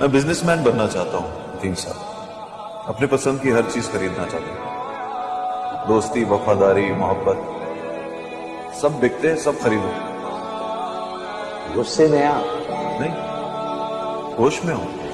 मैं बिजनेसमैन बनना चाहता हूँ तीन साहब। अपने पसंद की हर चीज़ खरीदना चाहता हूँ। दोस्ती वफादारी मोहब्बत सब बिकते हैं सब खरीदो। गुस्से में आ। नहीं होश में हूँ।